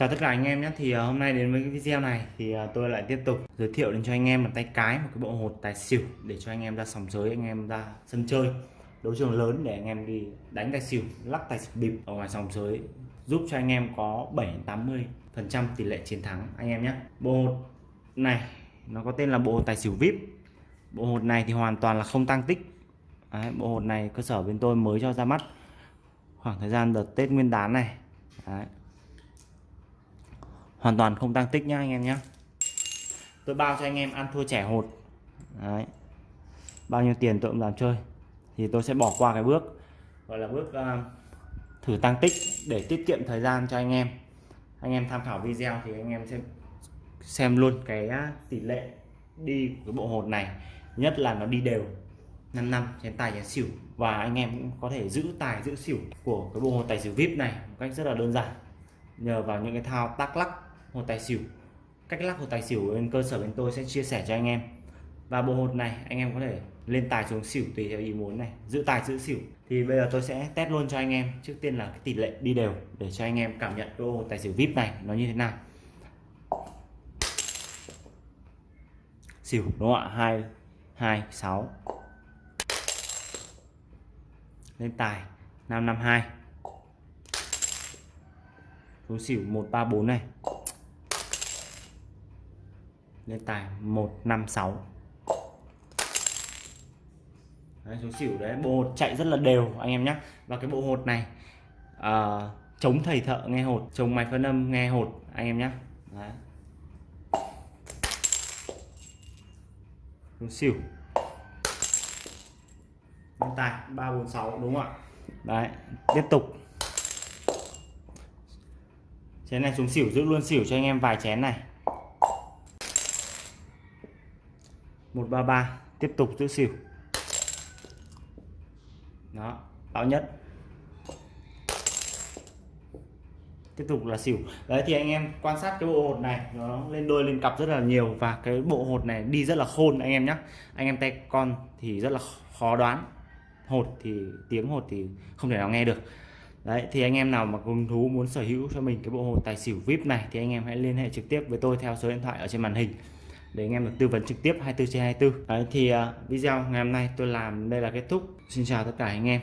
Chào tất cả anh em nhé. Thì ờ, hôm nay đến với cái video này thì ờ, tôi lại tiếp tục giới thiệu đến cho anh em một tay cái một cái bộ hột tài xỉu để cho anh em ra sòng giới anh em ra sân chơi đấu trường lớn để anh em đi đánh tài xỉu lắc tài xỉu bịp ở ngoài sòng giới giúp cho anh em có 7 80 phần trăm tỷ lệ chiến thắng anh em nhé. Bộ hột này nó có tên là bộ hột tài xỉu vip. Bộ hột này thì hoàn toàn là không tăng tích. Đấy, bộ hột này cơ sở bên tôi mới cho ra mắt khoảng thời gian đợt Tết Nguyên đán này. Đấy hoàn toàn không tăng tích nhá anh em nhé tôi bao cho anh em ăn thua trẻ hột. Đấy. bao nhiêu tiền tôi cũng làm chơi. Thì tôi sẽ bỏ qua cái bước gọi là bước uh, thử tăng tích để tiết kiệm thời gian cho anh em. Anh em tham khảo video thì anh em sẽ xem luôn cái à, tỷ lệ đi của cái bộ hột này. Nhất là nó đi đều. 5 năm chén tài chén xỉu. Và anh em cũng có thể giữ tài giữ xỉu của cái bộ hột tài xỉu vip này một cách rất là đơn giản. Nhờ vào những cái thao tác lắc hột tài xỉu. Cách lắc hột tài xỉu bên cơ sở bên tôi sẽ chia sẻ cho anh em. Và bộ hột này, anh em có thể lên tài xuống xỉu tùy theo ý muốn này. Giữ tài, giữ xỉu. Thì bây giờ tôi sẽ test luôn cho anh em. Trước tiên là cái tỷ lệ đi đều để cho anh em cảm nhận cái hột tài xỉu vip này nó như thế nào. Xỉu, đúng không ạ? Hai hai, sáu. Lên tài 552 xuống xỉu 134 này lên tài 156 đấy, số xỉu đấy bộ hột chạy rất là đều anh em nhé và cái bộ hột này à, chống thầy thợ nghe hột chống máy phân âm nghe hột anh em nhé đấy. số xỉu. Lên tài 346 đúng không ạ? Đấy tiếp tục. Chén này xuống xỉu giữ luôn xỉu cho anh em vài chén này. 133 tiếp tục giữ xỉu. Đó báo nhất. Tiếp tục là xỉu. Đấy, thì anh em quan sát cái bộ hột này, nó lên đôi, lên cặp rất là nhiều và cái bộ hột này đi rất là khôn anh em nhé anh em tay con thì rất là khó đoán. Hột thì, tiếng hột thì không thể nào nghe được. Đấy, thì anh em nào mà hứng thú muốn sở hữu cho mình cái bộ hột tài xỉu vip này thì anh em hãy liên hệ trực tiếp với tôi theo số điện thoại ở trên màn hình để anh em được tư vấn trực tiếp 24 trên 24 đấy thì uh, video ngày hôm nay tôi làm đây là kết thúc. Xin chào tất cả anh em.